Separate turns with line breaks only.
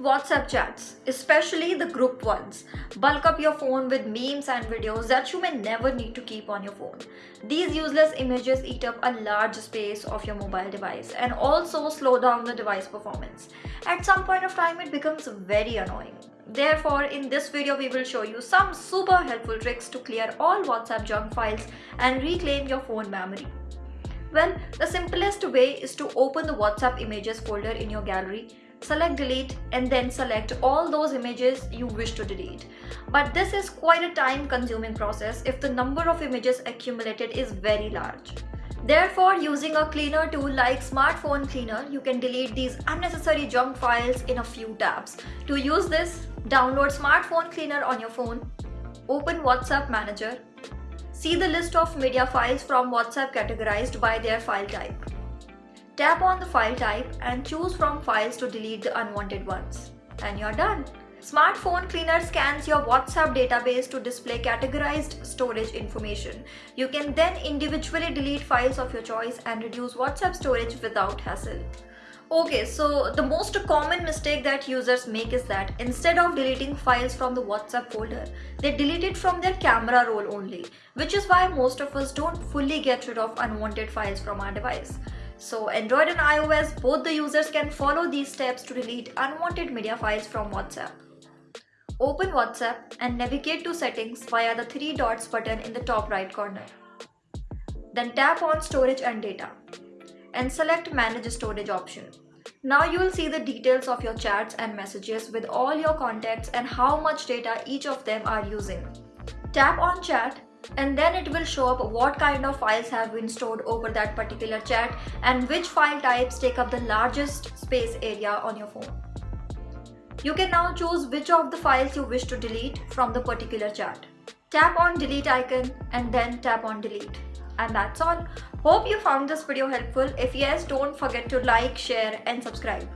WhatsApp chats, especially the grouped ones, bulk up your phone with memes and videos that you may never need to keep on your phone. These useless images eat up a large space of your mobile device and also slow down the device performance. At some point of time, it becomes very annoying. Therefore, in this video, we will show you some super helpful tricks to clear all WhatsApp junk files and reclaim your phone memory. Well, the simplest way is to open the WhatsApp images folder in your gallery select delete and then select all those images you wish to delete. But this is quite a time consuming process if the number of images accumulated is very large. Therefore, using a cleaner tool like Smartphone Cleaner, you can delete these unnecessary junk files in a few taps. To use this, download Smartphone Cleaner on your phone, open WhatsApp Manager, see the list of media files from WhatsApp categorized by their file type. Tap on the file type and choose from files to delete the unwanted ones. And you're done. Smartphone Cleaner scans your WhatsApp database to display categorized storage information. You can then individually delete files of your choice and reduce WhatsApp storage without hassle. Okay, so the most common mistake that users make is that instead of deleting files from the WhatsApp folder, they delete it from their camera roll only, which is why most of us don't fully get rid of unwanted files from our device. So Android and iOS, both the users can follow these steps to delete unwanted media files from WhatsApp. Open WhatsApp and navigate to settings via the three dots button in the top right corner. Then tap on storage and data and select manage storage option. Now you will see the details of your chats and messages with all your contacts and how much data each of them are using. Tap on chat and then it will show up what kind of files have been stored over that particular chat and which file types take up the largest space area on your phone. You can now choose which of the files you wish to delete from the particular chat. Tap on delete icon and then tap on delete. And that's all. Hope you found this video helpful. If yes, don't forget to like, share and subscribe.